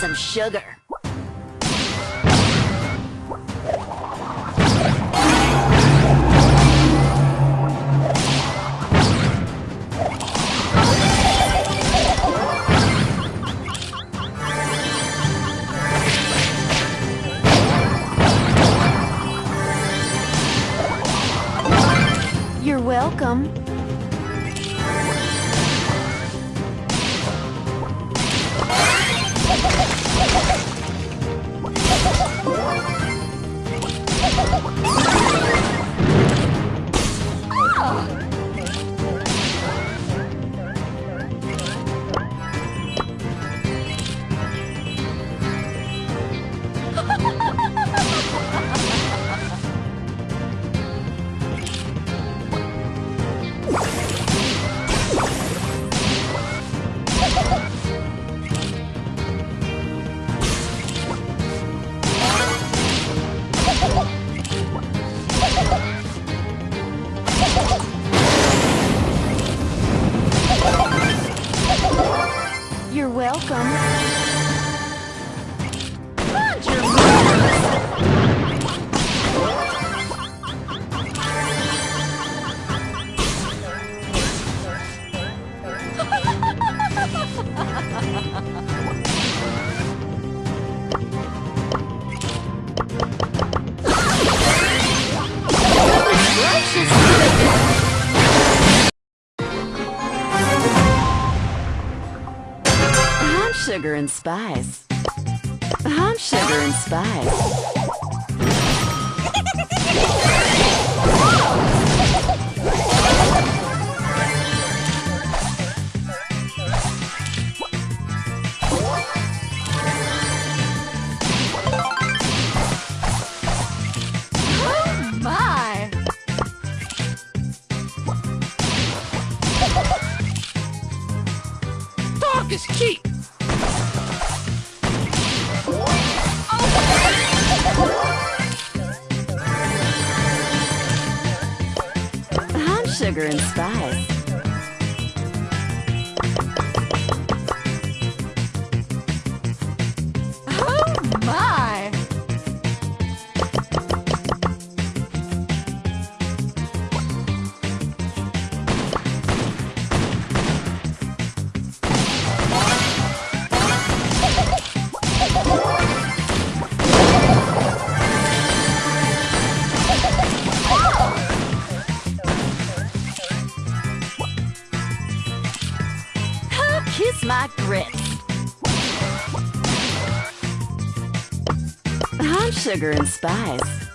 some sugar. You're welcome. Sugar and spice. I'm sugar and spice. Oh is cheap. Sugar and spice. I'm sugar and spice.